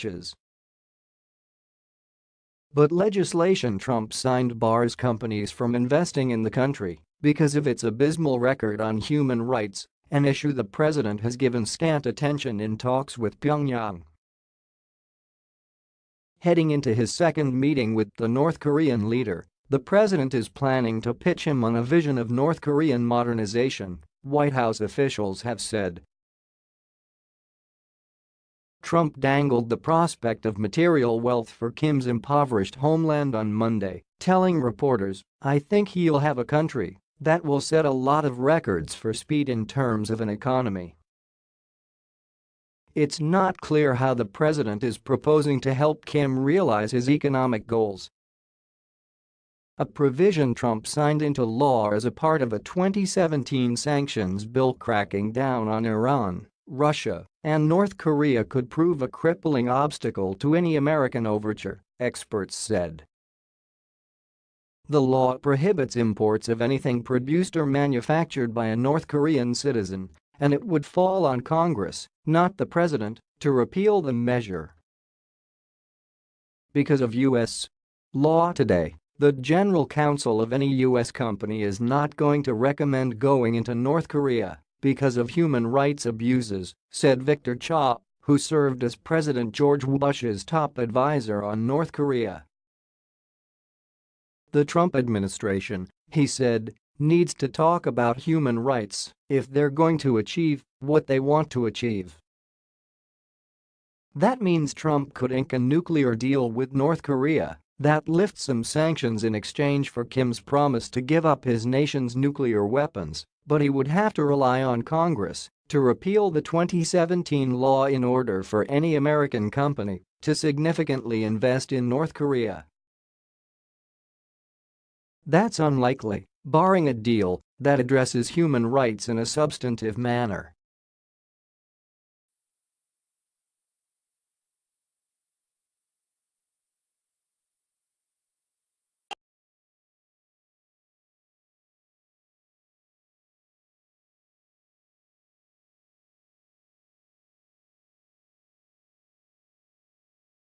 riches. But legislation Trump signed bars companies from investing in the country because of its abysmal record on human rights, an issue the president has given scant attention in talks with Pyongyang. Heading into his second meeting with the North Korean leader, the president is planning to pitch him on a vision of North Korean modernization, White House officials have said. Trump dangled the prospect of material wealth for Kim's impoverished homeland on Monday, telling reporters, I think he'll have a country that will set a lot of records for speed in terms of an economy. It's not clear how the president is proposing to help Kim realize his economic goals. A provision Trump signed into law as a part of a 2017 sanctions bill cracking down on Iran Russia, and North Korea could prove a crippling obstacle to any American overture, experts said. The law prohibits imports of anything produced or manufactured by a North Korean citizen, and it would fall on Congress, not the president, to repeal the measure. Because of U.S. law today, the General Counsel of any U.S. company is not going to recommend going into North Korea because of human rights abuses, said Victor Cha, who served as President George Bush's top advisor on North Korea. The Trump administration, he said, needs to talk about human rights if they're going to achieve what they want to achieve. That means Trump could ink a nuclear deal with North Korea that lifts some sanctions in exchange for Kim's promise to give up his nation's nuclear weapons but he would have to rely on Congress to repeal the 2017 law in order for any American company to significantly invest in North Korea. That's unlikely, barring a deal that addresses human rights in a substantive manner.